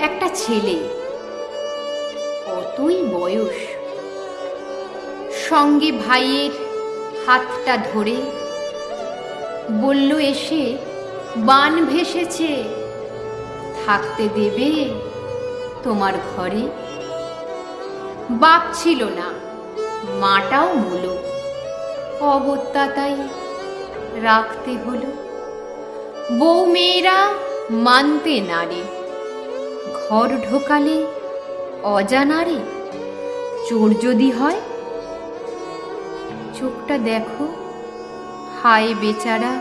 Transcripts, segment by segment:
একটা ছেলে। অতই বয়স। সঙ্গে ভাইয়ের হাতটা ধরে বলল, এসে বান ভেসেছে। থাকতে দেবে তোমার ঘরে? বাপ ছিল না, মাটাও মূলো। অগত্যা তাই রাখতে হলো। বউ মেয়েরা মানতে নারে ঘর ঢোকালে অজানারে চোর যদি হয়? চোখটা দেখো, হায় বেচারা,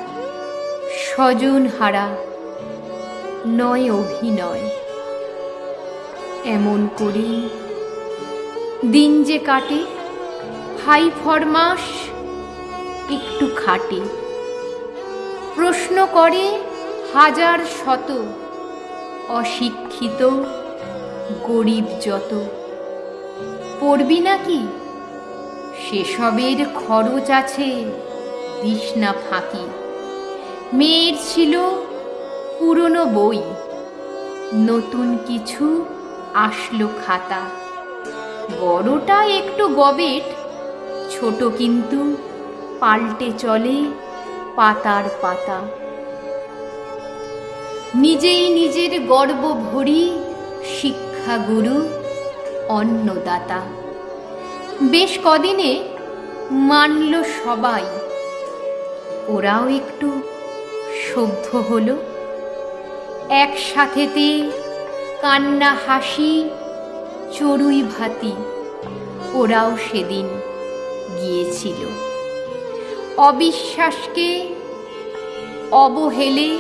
স্বজন হারা, নয় অভিনয়। এমন করি দিন যে কাটে ভাই ফরমাস একটু খাটে। প্রশ্ন করে হাজার শত। অশিক্ষিত, গরিব যত। পড়বি নাকি? সেসবের খরচ আছে, দিস না ফাঁকি। মেয়ের ছিল পুরনো বই, নতুন কিছু আসলো খাতা। বড়টা একটু গবেট, ছোট কিন্তু পাল্টে চলে পাতার পাতা। নিজেই নিজের গর্ব ভরি শিক্ষাগুরু, অন্নদাতা। বেশ কদিনে মানল সবাই। ওরাও একটু সভ্য হলো। একসাথেতে কান্না, হাসি, চড়ুই ভাতি, ওরাও সেদিন গিয়েছিল। অবিশ্বাসকে অবহেলে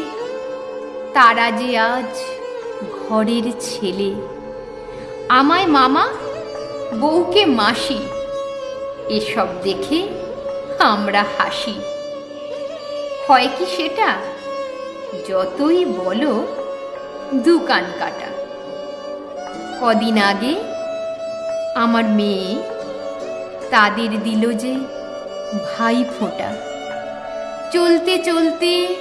তারা যে আজ ঘরের ছেলে। আমায় মামা, বউকে মাসি, এসব দেখে আমরা হাসি। হয় কি সেটা? যতই বলো, দোকান কাটা। কদিন আগে আমার মেয়ে তাদের দিল যে ভাই ফোঁটা চলতে চলতে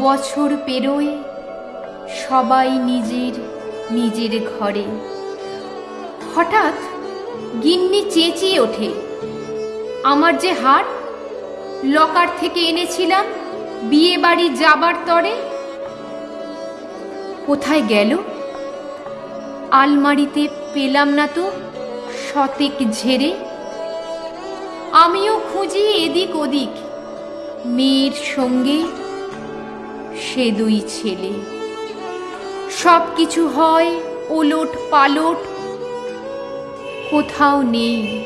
বছর পেরোয় সবাই নিজের নিজের ঘরে। হঠাৎ গিন্নি চেঁচিয়ে ওঠে, আমার যে হার, লকার থেকে এনেছিলাম, বিয়ে বাড়ি যাবার তরে? কোথায় গেল? আলমারিতে পেলাম না তো, শতেক ঝেড়ে। আমিও খুঁজি এদিক ওদিক, মেয়ের সঙ্গে সে দুই ছেলে। সব কিছু হয় ওলট পালট। কোথাও নেই,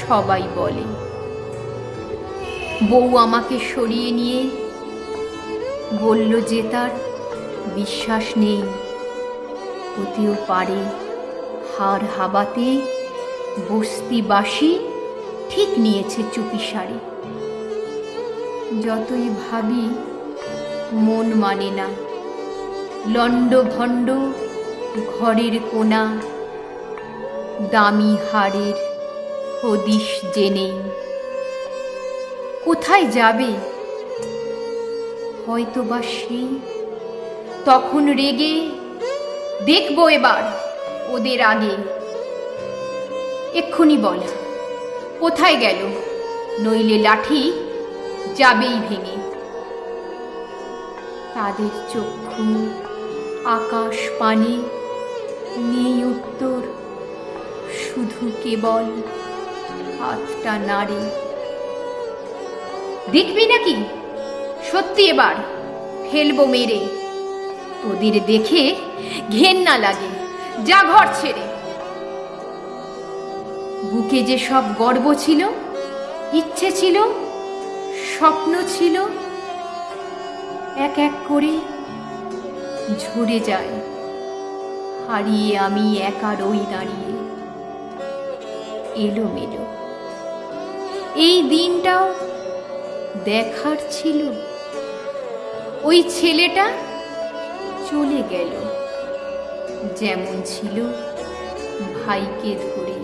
সবাই বলে। বউ আমাকে সরিয়ে নিয়ে বলল যে তার বিশ্বাস নেই। হতেও পারে হার হাবাতে বস্তিবাসী ঠিক নিয়েছে চুপি সারে যতই ভাবি মন মানে না। লণ্ড ভণ্ড ঘরের কোনা দামি হাড়ের হদিশ জেনে। কোথায় যাবে? হয়তো বা সেই তখন রেগে দেখব এবার ওদের আগে। এক্ষুনি বল, কোথায় গেল? নইলে লাঠি যাবেই ভেঙে। তাদের চক্ষু আকাশ পানে, নেই উত্তর, শুধু কেবল হাতটা নাড়ে। দেখবি নাকি? সত্যি এবার ফেলব মেরে। তোদের দেখে ঘেন্না লাগে, যা ঘর ছেড়ে। বুকে যে সব গর্ব ছিল, ইচ্ছে ছিল, স্বপ্ন ছিল, এক এক করে ঝরে যায়। হারিয়ে আমি একা রই দাঁড়িয়ে। এলোমেলো। এই দিনটাও দেখার ছিল। ওই ছেলেটা চলে গেল। যেমন ছিল ভাইকে ধরে।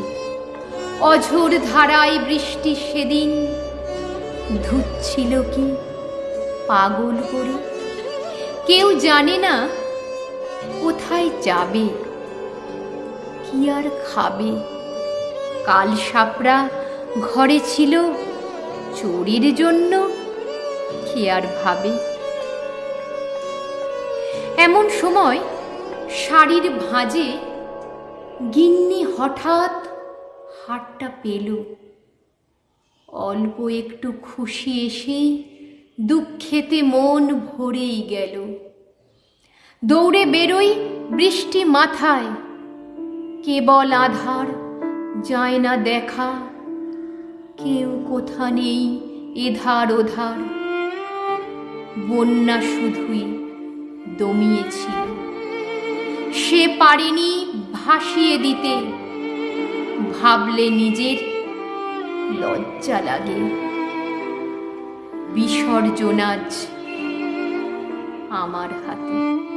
অঝোর ধারায় বৃষ্টি সেদিন ধুচ্ছিল কি পাগল করে? কেউ জানে না কোথায় যাবে, কি আর খাবে। কাল সাপড়া ঘরে ছিল চোরের জন্য, কি আর ভাবে। এমন সময় শাড়ির ভাঁজে গিন্নি হঠাৎ হাটটা পেল। অল্প একটু খুশি এসে দুঃখেতে মন ভরেই গেল। দৌড়ে বেরোই বৃষ্টি মাথায়। কেবল আধার, যায় না দেখা। কেউ কোথা নেই এধার ওধার। বন্যা শুধুই দমিয়েছিল। সে পারেনি ভাসিয়ে দিতে। ভাবলে নিজের লজ্জা লাগে। বিসর্জন আজ আমার হাতে।